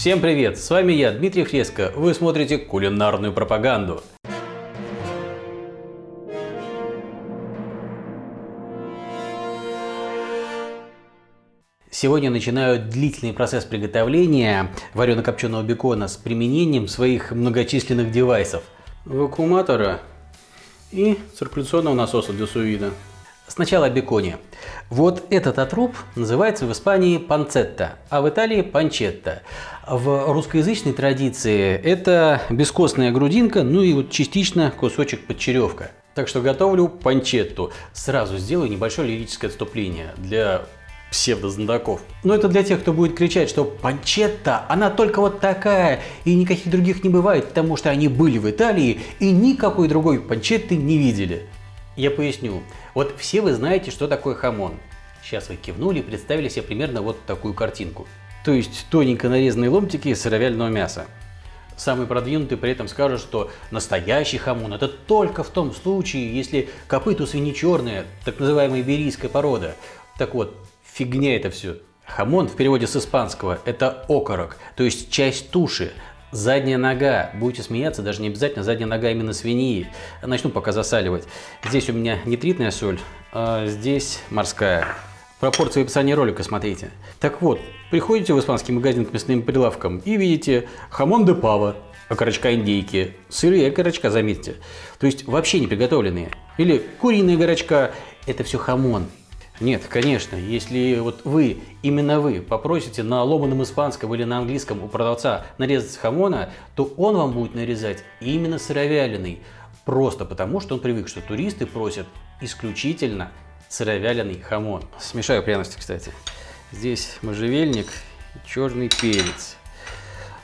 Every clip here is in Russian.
Всем привет, с вами я, Дмитрий Фреско, вы смотрите кулинарную пропаганду. Сегодня начинаю длительный процесс приготовления варено-копченого бекона с применением своих многочисленных девайсов. Вакууматора и циркуляционного насоса для сувида. Сначала о беконе. Вот этот отруб называется в Испании панцетта, а в Италии панчетта. В русскоязычной традиции это бескостная грудинка, ну и вот частично кусочек подчеревка. Так что готовлю панчетту. Сразу сделаю небольшое лирическое отступление для псевдознатоков. Но это для тех, кто будет кричать, что панчетта, она только вот такая, и никаких других не бывает, потому что они были в Италии и никакой другой панчетты не видели. Я поясню. Вот все вы знаете, что такое хамон. Сейчас вы кивнули и представили себе примерно вот такую картинку. То есть тоненько нарезанные ломтики сыровяльного мяса. Самый продвинутый при этом скажет, что настоящий хамон это только в том случае, если копыт у свиньи черная, так называемая иберийская порода. Так вот, фигня это все. Хамон в переводе с испанского это окорок, то есть часть туши. Задняя нога. Будете смеяться, даже не обязательно задняя нога именно свиньи. Начну пока засаливать. Здесь у меня нитритная соль, а здесь морская. Пропорции в описании ролика смотрите. Так вот, приходите в испанский магазин к мясным прилавкам и видите jamón de pava, окорочка индейки, сырые окорочка, заметьте. То есть вообще не приготовленные. Или куриная горочка, это все хамон. Нет, конечно, если вот вы, именно вы, попросите на ломаном испанском или на английском у продавца нарезать хамона, то он вам будет нарезать именно сыровяленый. Просто потому, что он привык, что туристы просят исключительно сыровяленый хамон. Смешаю пряности, кстати. Здесь можжевельник и черный перец.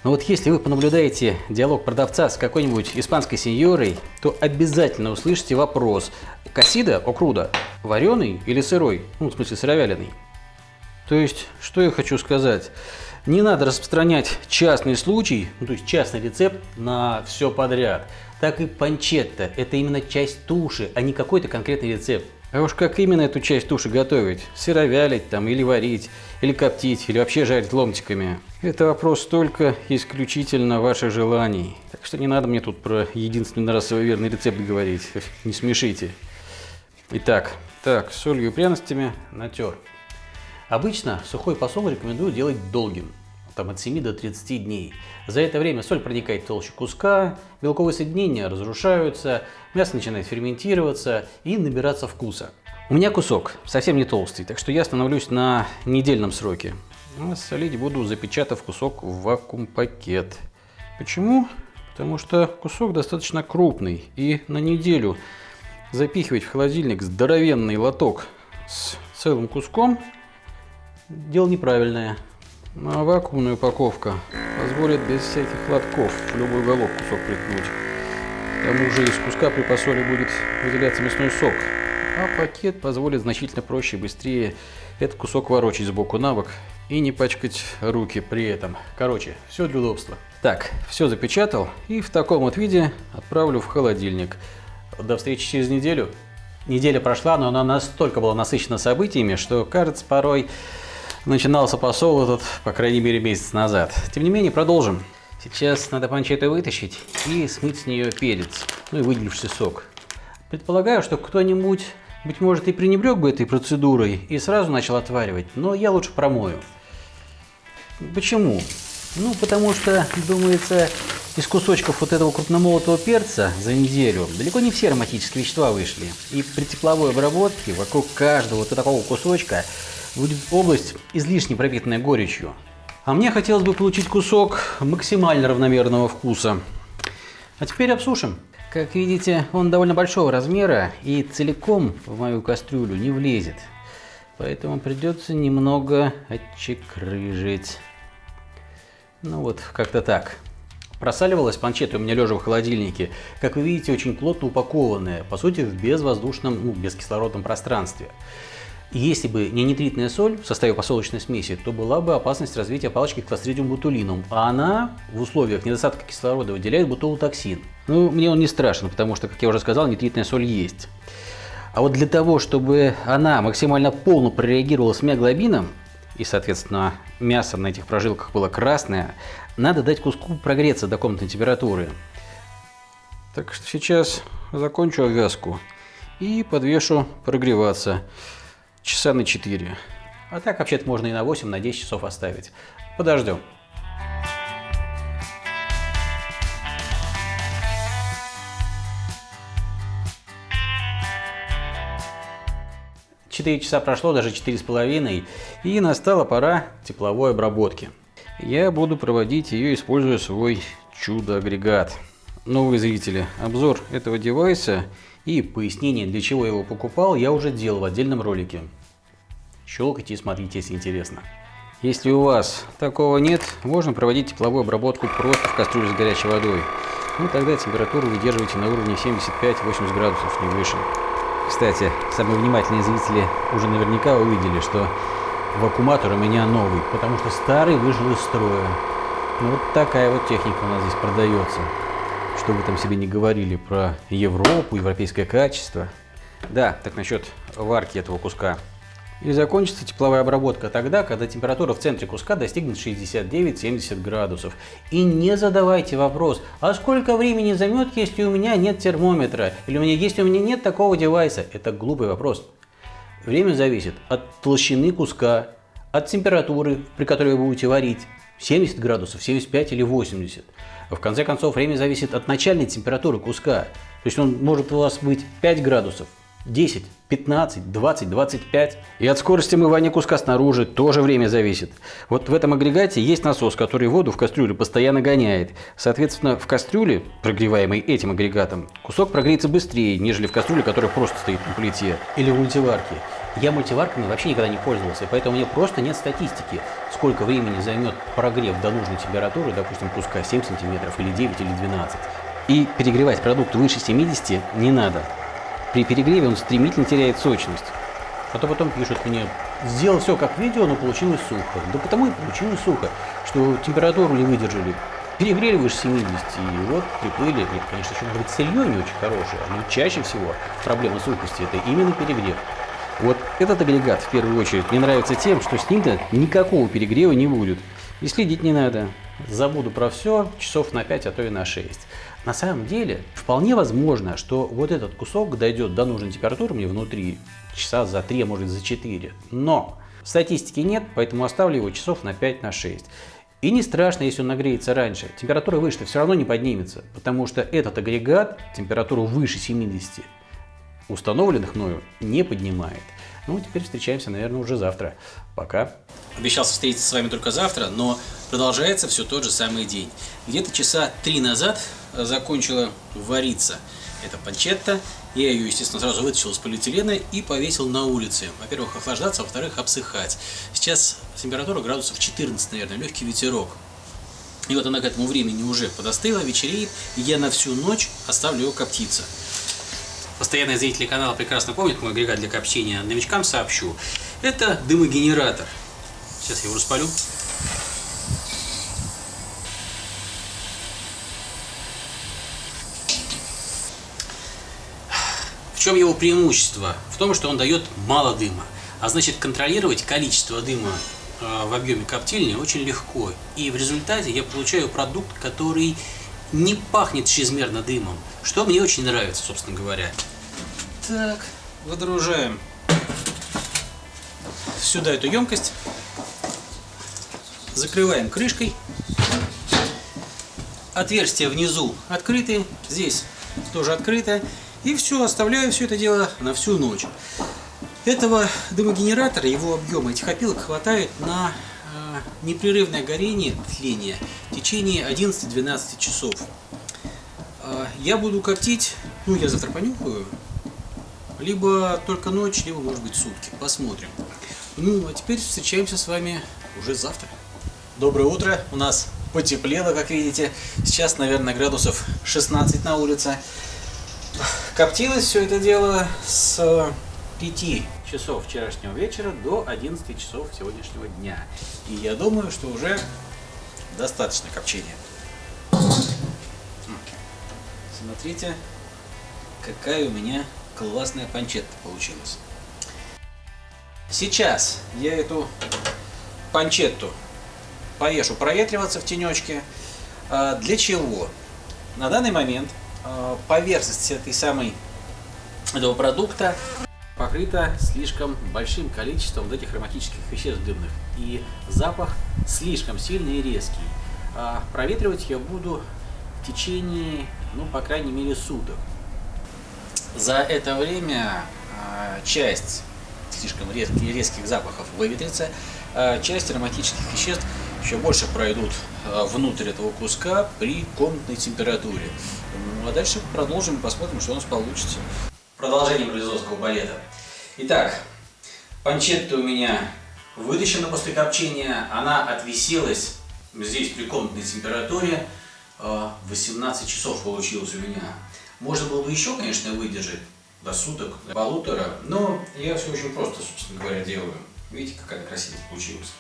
Но вот если вы понаблюдаете диалог продавца с какой-нибудь испанской сеньорой, то обязательно услышите вопрос «Кассида, окруда, вареный или сырой?» Ну, в смысле, сыровяленый. То есть, что я хочу сказать? Не надо распространять частный случай, ну, то есть частный рецепт на все подряд. Так и панчетта – это именно часть туши, а не какой-то конкретный рецепт. А уж как именно эту часть туши готовить? Сыровялить там, или варить, или коптить, или вообще жарить ломтиками? Это вопрос только исключительно ваших желаний. Так что не надо мне тут про единственный расовый верный рецепт говорить. Не смешите. Итак, так, солью и пряностями натер. Обычно сухой посол рекомендую делать долгим там от 7 до 30 дней. За это время соль проникает в толщу куска, белковые соединения разрушаются, мясо начинает ферментироваться и набираться вкуса. У меня кусок совсем не толстый, так что я становлюсь на недельном сроке. А солить буду, запечатав кусок в вакуум-пакет. Почему? Потому что кусок достаточно крупный и на неделю запихивать в холодильник здоровенный лоток с целым куском дело неправильное. Ну, а вакуумная упаковка позволит без всяких лотков в любой уголок кусок приткнуть. К тому же из куска при посоле будет выделяться мясной сок. А пакет позволит значительно проще и быстрее этот кусок ворочать сбоку на бок и не пачкать руки при этом. Короче, все для удобства. Так, все запечатал и в таком вот виде отправлю в холодильник. До встречи через неделю. Неделя прошла, но она настолько была насыщена событиями, что кажется порой начинался посол этот, по крайней мере, месяц назад. Тем не менее, продолжим. Сейчас надо панчету вытащить и смыть с нее перец, ну и выделивший сок. Предполагаю, что кто-нибудь, быть может, и пренебрег бы этой процедурой и сразу начал отваривать, но я лучше промою. Почему? Ну, потому что, думается, из кусочков вот этого крупномолотого перца за неделю далеко не все ароматические вещества вышли. И при тепловой обработке вокруг каждого вот такого кусочка будет область излишне пропитанная горечью. А мне хотелось бы получить кусок максимально равномерного вкуса. А теперь обсушим. Как видите, он довольно большого размера и целиком в мою кастрюлю не влезет. Поэтому придется немного отчекрыжить. Ну вот, как-то так. Просаливалась панчета у меня лежа в холодильнике. Как вы видите, очень плотно упакованная, по сути, в безвоздушном, ну, бескислородном пространстве. Если бы не нитритная соль в составе посолочной смеси, то была бы опасность развития палочки Clostridium botulinum, а она в условиях недостатка кислорода выделяет бутулотоксин. Ну, мне он не страшен, потому что, как я уже сказал, нитритная соль есть. А вот для того, чтобы она максимально полно прореагировала с миоглобином, и, соответственно, мясо на этих прожилках было красное, надо дать куску прогреться до комнатной температуры. Так что сейчас закончу обвязку и подвешу прогреваться часа на 4. А так вообще-то можно и на 8, на 10 часов оставить. Подождем. Четыре часа прошло, даже четыре с половиной, и настала пора тепловой обработки. Я буду проводить ее, используя свой чудо-агрегат. Новые зрители, обзор этого девайса и пояснение, для чего я его покупал, я уже делал в отдельном ролике. Щелкайте и смотрите, если интересно. Если у вас такого нет, можно проводить тепловую обработку просто в кастрюле с горячей водой. Ну тогда температуру выдерживайте на уровне 75-80 градусов, не выше. Кстати, самые внимательные зрители уже наверняка увидели, что вакууматор у меня новый, потому что старый вышел из строя. Ну, вот такая вот техника у нас здесь продается. Что вы там себе не говорили про Европу, европейское качество. Да, так насчет варки этого куска. И закончится тепловая обработка тогда, когда температура в центре куска достигнет 69-70 градусов. И не задавайте вопрос, а сколько времени займет, если у меня нет термометра, или у меня, если у меня нет такого девайса. Это глупый вопрос. Время зависит от толщины куска, от температуры, при которой вы будете варить. 70 градусов, 75 или 80. В конце концов, время зависит от начальной температуры куска. То есть он может у вас быть 5 градусов, 10, 15, 20, 25. И от скорости мывания куска снаружи тоже время зависит. Вот в этом агрегате есть насос, который воду в кастрюлю постоянно гоняет. Соответственно, в кастрюле, прогреваемой этим агрегатом, кусок прогреется быстрее, нежели в кастрюле, которая просто стоит на плите. Или в мультиварке. Я мультиварками вообще никогда не пользовался, поэтому у меня просто нет статистики, сколько времени займет прогрев до нужной температуры, допустим, куска 7 сантиметров или 9 или 12. И перегревать продукт выше 70 не надо. При перегреве он стремительно теряет сочность. А то потом пишут мне, сделал все как видео, но получилось сухо. Да потому и получилось сухо, что температуру не выдержали. Перегрели выше 70, и вот приплыли. Нет, конечно, еще может быть сырье не очень хорошее, но чаще всего проблема сухости – это именно перегрев. Вот этот агрегат, в первую очередь, мне нравится тем, что с ним-то никакого перегрева не будет. И следить не надо. Забуду про все часов на 5, а то и на 6. На самом деле, вполне возможно, что вот этот кусок дойдет до нужной температуры мне внутри часа за 3, а может за 4. Но статистики нет, поэтому оставлю его часов на 5, на 6. И не страшно, если он нагреется раньше. Температура выше все равно не поднимется, потому что этот агрегат температуру выше 70 установленных мною не поднимает. Ну, теперь встречаемся, наверное, уже завтра. Пока. Обещался встретиться с вами только завтра, но продолжается все тот же самый день. Где-то часа три назад закончила вариться эта панчетта. Я ее, естественно, сразу вытащил из полиэтилена и повесил на улице. Во-первых, охлаждаться, во-вторых, обсыхать. Сейчас температура градусов 14, наверное, легкий ветерок. И вот она к этому времени уже подостыла, вечереет, и я на всю ночь оставлю ее коптиться. Постоянные зрители канала прекрасно помнят мой агрегат для копчения. Новичкам сообщу. Это дымогенератор. Сейчас я его распалю. В чем его преимущество? В том, что он дает мало дыма. А значит, контролировать количество дыма э, в объеме коптильни очень легко. И в результате я получаю продукт, который не пахнет чрезмерно дымом, что мне очень нравится, собственно говоря. Так, выдружаем сюда эту емкость, закрываем крышкой, отверстие внизу открыты, здесь тоже открыто, и все, оставляю все это дело на всю ночь. Этого дымогенератора, его объема этих опилок хватает на непрерывное горение, тление в течение 11-12 часов. Э, я буду коптить, ну я завтра понюхаю, либо только ночь, либо может быть сутки. Посмотрим. Ну, а теперь встречаемся с вами уже завтра. Доброе утро. У нас потеплело, как видите. Сейчас, наверное, градусов 16 на улице. Коптилось все это дело с 5 часов вчерашнего вечера до 11 часов сегодняшнего дня. И я думаю, что уже достаточно копчения. Смотрите, какая у меня классная панчетта получилась. Сейчас я эту панчетту повешу проветриваться в тенечке. А, для чего? На данный момент а, поверхность этой самой этого продукта покрыта слишком большим количеством вот этих ароматических веществ дымных. И запах слишком сильный и резкий. А проветривать я буду в течение, ну, по крайней мере, суток. За это время а, часть слишком резких, резких запахов выветрится, а часть ароматических веществ еще больше пройдут а, внутрь этого куска при комнатной температуре. Ну, а дальше продолжим и посмотрим, что у нас получится. Продолжение близовского балета. Итак, панчетта у меня вытащена после копчения, она отвисилась здесь при комнатной температуре, 18 а, часов получилось у меня. Можно было бы еще, конечно, выдержать до суток, до полутора, но я все очень просто, собственно говоря, делаю. Видите, какая красивая получилась.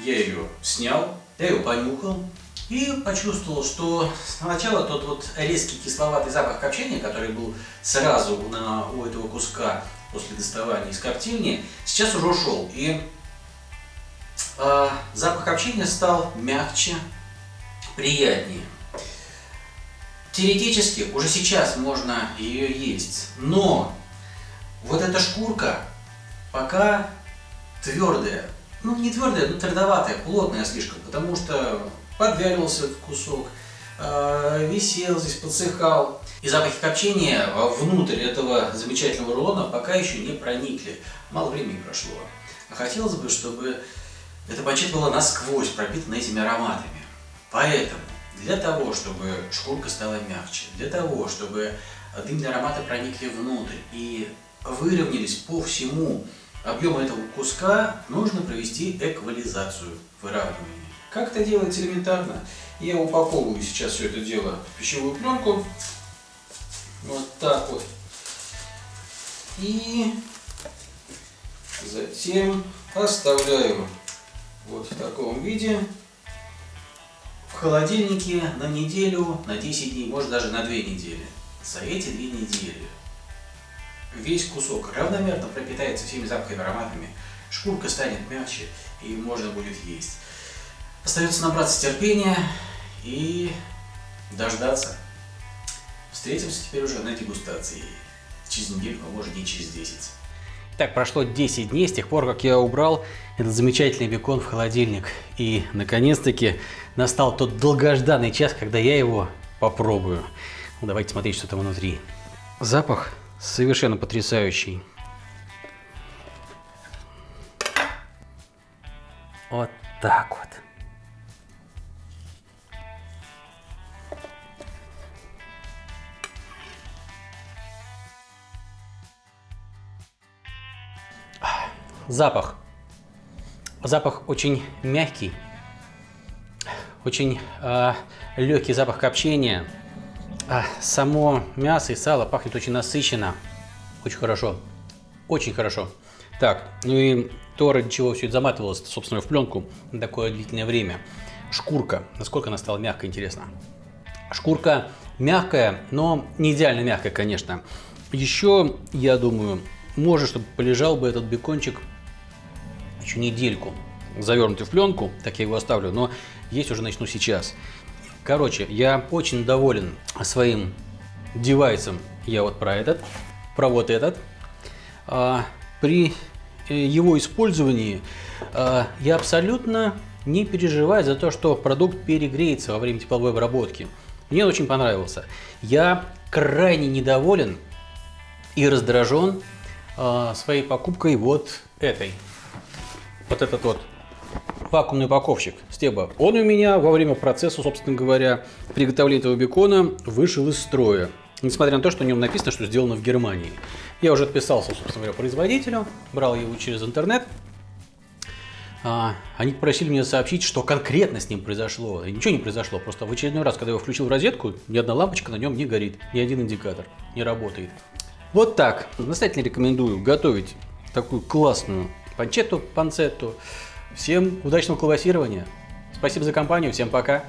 Я ее снял, я ее понюхал и почувствовал, что сначала тот вот резкий кисловатый запах копчения, который был сразу на, у этого куска после доставания из коптильни, сейчас уже ушел. И э, запах копчения стал мягче, приятнее. Теоретически уже сейчас можно ее есть, но вот эта шкурка пока твердая, ну не твердая, но твердоватая, плотная слишком, потому что подвяливался этот кусок, э, висел здесь, подсыхал. И запахи копчения внутрь этого замечательного рулона пока еще не проникли. Мало времени прошло. А хотелось бы, чтобы эта панчет была насквозь пропитана этими ароматами. Поэтому для того, чтобы шкурка стала мягче, для того, чтобы дымные ароматы проникли внутрь и выровнялись по всему объему этого куска, нужно провести эквализацию, выравнивание. Как это делается элементарно? Я упаковываю сейчас все это дело в пищевую пленку. Вот так вот. И затем оставляю вот в таком виде в холодильнике на неделю, на 10 дней, может даже на 2 недели. За эти 2 недели весь кусок равномерно пропитается всеми запахами, ароматами, шкурка станет мягче и можно будет есть. Остается набраться терпения и дождаться. Встретимся теперь уже на дегустации. Через неделю, а может и через 10. Так, прошло 10 дней с тех пор, как я убрал этот замечательный бекон в холодильник. И, наконец-таки, настал тот долгожданный час, когда я его попробую. Ну, давайте смотреть, что там внутри. Запах совершенно потрясающий. Вот так вот. Запах. Запах очень мягкий, очень э, легкий запах копчения. А само мясо и сало пахнет очень насыщенно. Очень хорошо. Очень хорошо. Так, ну и то, ради чего все это заматывалось, собственно, в пленку на такое длительное время. Шкурка. Насколько она стала мягкой, интересно. Шкурка мягкая, но не идеально мягкая, конечно. Еще, я думаю, может, чтобы полежал бы этот бекончик еще недельку завернутый в пленку, так я его оставлю, но есть уже начну сейчас. Короче, я очень доволен своим девайсом, я вот про этот, про вот этот. А, при э, его использовании а, я абсолютно не переживаю за то, что продукт перегреется во время тепловой обработки. Мне очень понравился. Я крайне недоволен и раздражен а, своей покупкой вот этой вот этот вот вакуумный упаковщик Стеба, он у меня во время процесса, собственно говоря, приготовления этого бекона вышел из строя. Несмотря на то, что на нем написано, что сделано в Германии. Я уже отписался, собственно говоря, производителю, брал его через интернет. А, они попросили меня сообщить, что конкретно с ним произошло. И ничего не произошло, просто в очередной раз, когда я его включил в розетку, ни одна лампочка на нем не горит, ни один индикатор не работает. Вот так. Настоятельно рекомендую готовить такую классную панчетту, панцетту. Всем удачного клавасирования. Спасибо за компанию, всем пока.